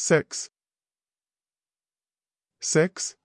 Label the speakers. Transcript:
Speaker 1: six, six,